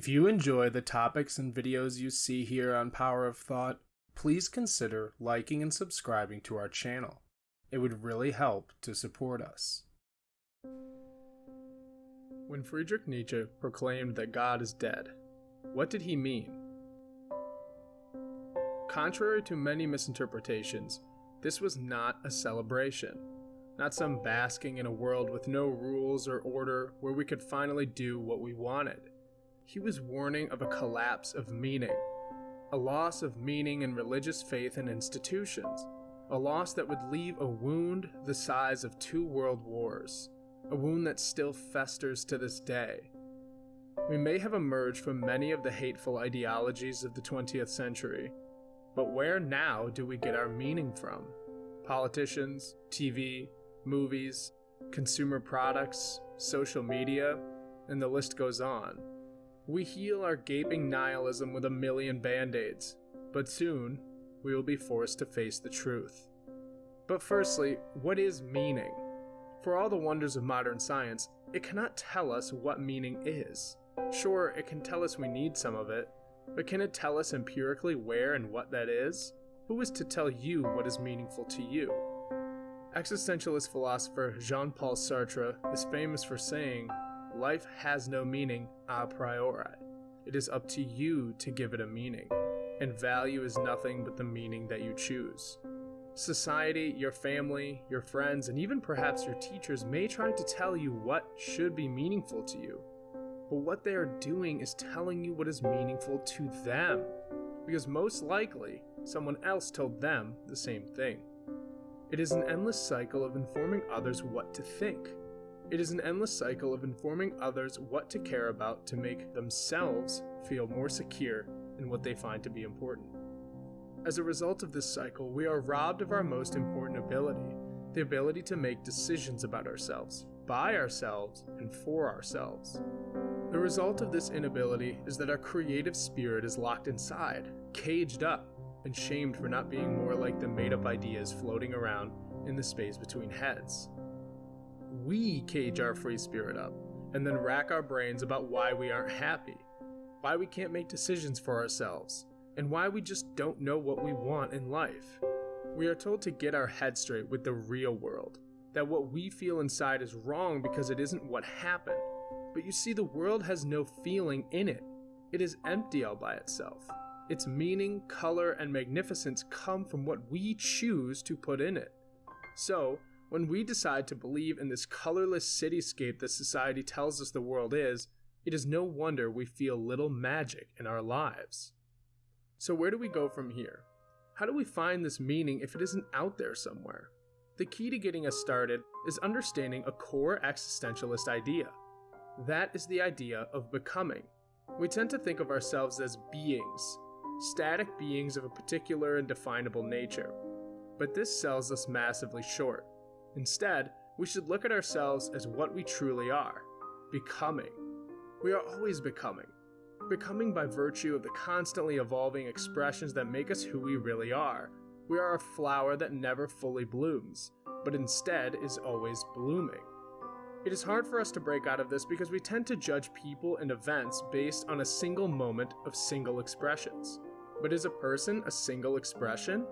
If you enjoy the topics and videos you see here on Power of Thought, please consider liking and subscribing to our channel. It would really help to support us. When Friedrich Nietzsche proclaimed that God is dead, what did he mean? Contrary to many misinterpretations, this was not a celebration, not some basking in a world with no rules or order where we could finally do what we wanted. He was warning of a collapse of meaning, a loss of meaning in religious faith and institutions, a loss that would leave a wound the size of two world wars, a wound that still festers to this day. We may have emerged from many of the hateful ideologies of the 20th century, but where now do we get our meaning from? Politicians, TV, movies, consumer products, social media, and the list goes on. We heal our gaping nihilism with a million band aids, but soon we will be forced to face the truth. But firstly, what is meaning? For all the wonders of modern science, it cannot tell us what meaning is. Sure, it can tell us we need some of it, but can it tell us empirically where and what that is? Who is to tell you what is meaningful to you? Existentialist philosopher Jean Paul Sartre is famous for saying, Life has no meaning a priori. It is up to you to give it a meaning, and value is nothing but the meaning that you choose. Society, your family, your friends, and even perhaps your teachers may try to tell you what should be meaningful to you, but what they are doing is telling you what is meaningful to them, because most likely someone else told them the same thing. It is an endless cycle of informing others what to think it is an endless cycle of informing others what to care about to make themselves feel more secure in what they find to be important. As a result of this cycle, we are robbed of our most important ability the ability to make decisions about ourselves, by ourselves, and for ourselves. The result of this inability is that our creative spirit is locked inside, caged up, and shamed for not being more like the made up ideas floating around in the space between heads we cage our free spirit up and then rack our brains about why we aren't happy, why we can't make decisions for ourselves, and why we just don't know what we want in life. We are told to get our head straight with the real world, that what we feel inside is wrong because it isn't what happened. But you see, the world has no feeling in it, it is empty all by itself. Its meaning, color, and magnificence come from what we choose to put in it. So, when we decide to believe in this colorless cityscape that society tells us the world is, it is no wonder we feel little magic in our lives. So, where do we go from here? How do we find this meaning if it isn't out there somewhere? The key to getting us started is understanding a core existentialist idea. That is the idea of becoming. We tend to think of ourselves as beings, static beings of a particular and definable nature. But this sells us massively short. Instead, we should look at ourselves as what we truly are becoming. We are always becoming. Becoming by virtue of the constantly evolving expressions that make us who we really are. We are a flower that never fully blooms, but instead is always blooming. It is hard for us to break out of this because we tend to judge people and events based on a single moment of single expressions. But is a person a single expression?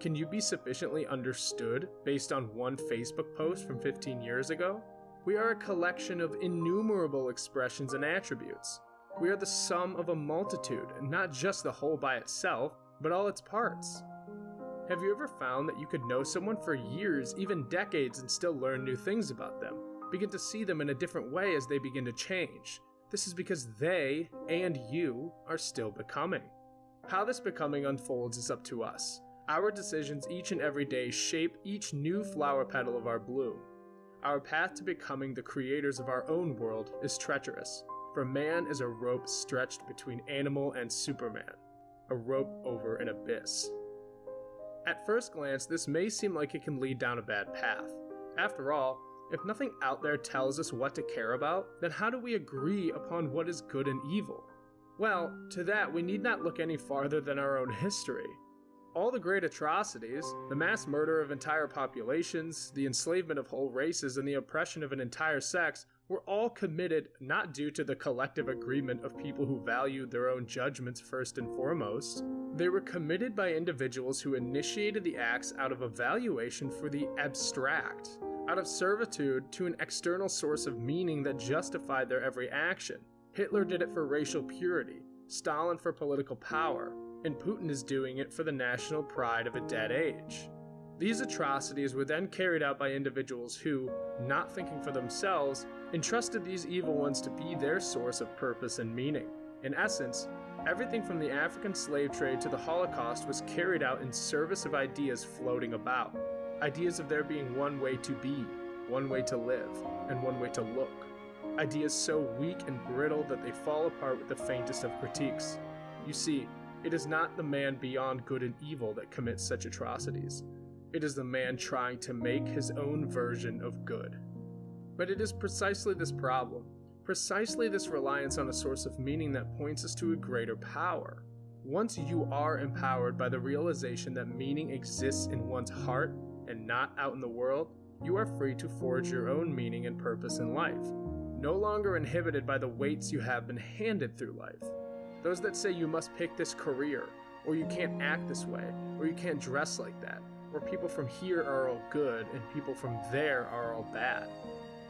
Can you be sufficiently understood based on one Facebook post from 15 years ago? We are a collection of innumerable expressions and attributes. We are the sum of a multitude, not just the whole by itself, but all its parts. Have you ever found that you could know someone for years, even decades, and still learn new things about them? Begin to see them in a different way as they begin to change. This is because they and you are still becoming. How this becoming unfolds is up to us. Our decisions each and every day shape each new flower petal of our bloom. Our path to becoming the creators of our own world is treacherous, for man is a rope stretched between animal and Superman, a rope over an abyss. At first glance, this may seem like it can lead down a bad path. After all, if nothing out there tells us what to care about, then how do we agree upon what is good and evil? Well, to that we need not look any farther than our own history. All the great atrocities, the mass murder of entire populations, the enslavement of whole races, and the oppression of an entire sex, were all committed not due to the collective agreement of people who valued their own judgments first and foremost. They were committed by individuals who initiated the acts out of evaluation for the abstract, out of servitude to an external source of meaning that justified their every action. Hitler did it for racial purity, Stalin for political power, and Putin is doing it for the national pride of a dead age. These atrocities were then carried out by individuals who, not thinking for themselves, entrusted these evil ones to be their source of purpose and meaning. In essence, everything from the African slave trade to the Holocaust was carried out in service of ideas floating about. Ideas of there being one way to be, one way to live, and one way to look. Ideas so weak and brittle that they fall apart with the faintest of critiques. You see, it is not the man beyond good and evil that commits such atrocities. It is the man trying to make his own version of good. But it is precisely this problem, precisely this reliance on a source of meaning that points us to a greater power. Once you are empowered by the realization that meaning exists in one's heart and not out in the world, you are free to forge your own meaning and purpose in life, no longer inhibited by the weights you have been handed through life. Those that say you must pick this career, or you can't act this way, or you can't dress like that, or people from here are all good and people from there are all bad.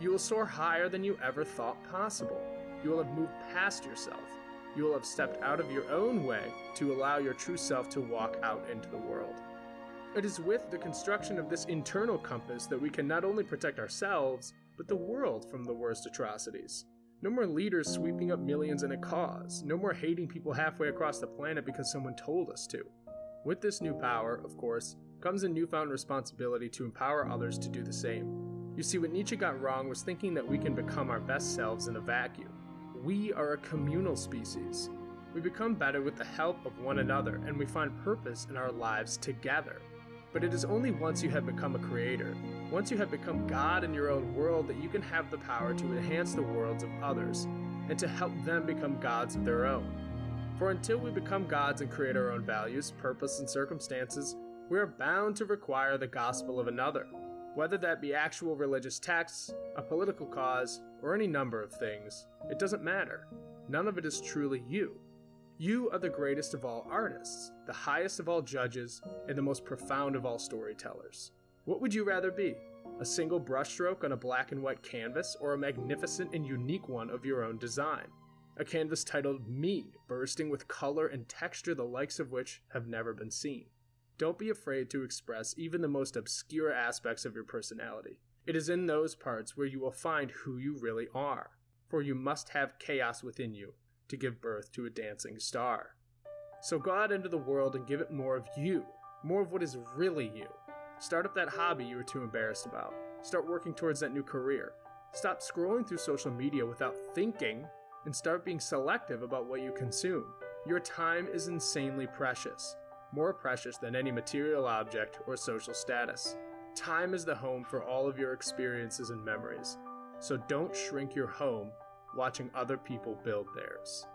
You will soar higher than you ever thought possible. You will have moved past yourself. You will have stepped out of your own way to allow your true self to walk out into the world. It is with the construction of this internal compass that we can not only protect ourselves, but the world from the worst atrocities. No more leaders sweeping up millions in a cause. No more hating people halfway across the planet because someone told us to. With this new power, of course, comes a newfound responsibility to empower others to do the same. You see, what Nietzsche got wrong was thinking that we can become our best selves in a vacuum. We are a communal species. We become better with the help of one another, and we find purpose in our lives together. But it is only once you have become a creator, once you have become God in your own world, that you can have the power to enhance the worlds of others, and to help them become gods of their own. For until we become gods and create our own values, purpose, and circumstances, we are bound to require the gospel of another, whether that be actual religious texts, a political cause, or any number of things. It doesn't matter. None of it is truly you. You are the greatest of all artists, the highest of all judges, and the most profound of all storytellers. What would you rather be? A single brushstroke on a black and white canvas, or a magnificent and unique one of your own design? A canvas titled Me, bursting with color and texture the likes of which have never been seen. Don't be afraid to express even the most obscure aspects of your personality. It is in those parts where you will find who you really are, for you must have chaos within you to give birth to a dancing star. So go out into the world and give it more of you, more of what is really you. Start up that hobby you were too embarrassed about. Start working towards that new career. Stop scrolling through social media without thinking and start being selective about what you consume. Your time is insanely precious, more precious than any material object or social status. Time is the home for all of your experiences and memories, so don't shrink your home watching other people build theirs.